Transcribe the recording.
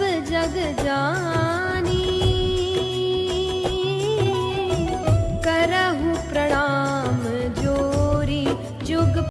सब जग जानी। करहु प्रणाम।